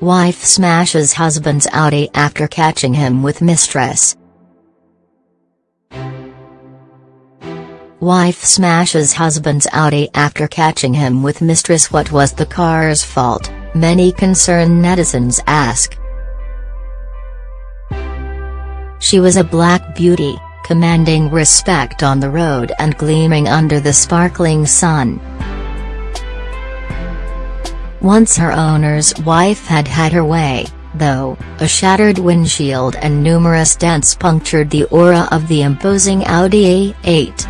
Wife smashes husband's Audi after catching him with mistress. Wife smashes husband's Audi after catching him with mistress What was the car's fault, many concerned netizens ask. She was a black beauty, commanding respect on the road and gleaming under the sparkling sun. Once her owner's wife had had her way, though, a shattered windshield and numerous dents punctured the aura of the imposing Audi A8.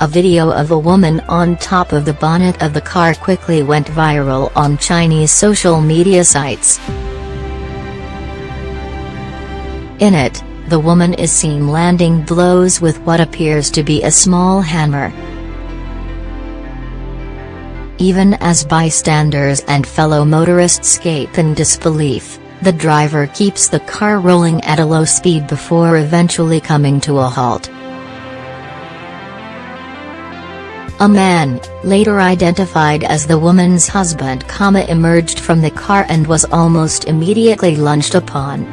A video of a woman on top of the bonnet of the car quickly went viral on Chinese social media sites. In it, the woman is seen landing blows with what appears to be a small hammer. Even as bystanders and fellow motorists gape in disbelief, the driver keeps the car rolling at a low speed before eventually coming to a halt. A man, later identified as the woman's husband, emerged from the car and was almost immediately lunged upon.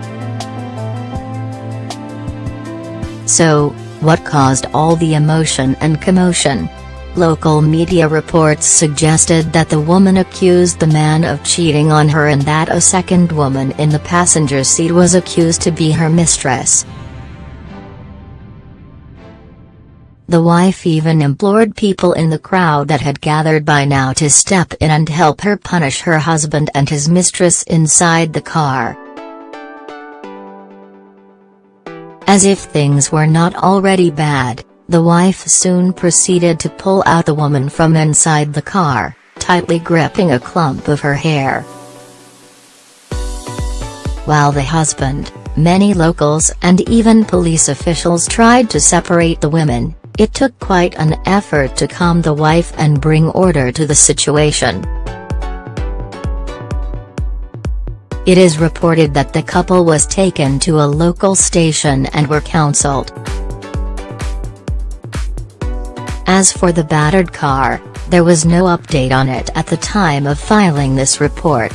So, what caused all the emotion and commotion? Local media reports suggested that the woman accused the man of cheating on her and that a second woman in the passenger seat was accused to be her mistress. The wife even implored people in the crowd that had gathered by now to step in and help her punish her husband and his mistress inside the car. As if things were not already bad, the wife soon proceeded to pull out the woman from inside the car, tightly gripping a clump of her hair. While the husband, many locals and even police officials tried to separate the women, it took quite an effort to calm the wife and bring order to the situation. It is reported that the couple was taken to a local station and were counseled. As for the battered car, there was no update on it at the time of filing this report.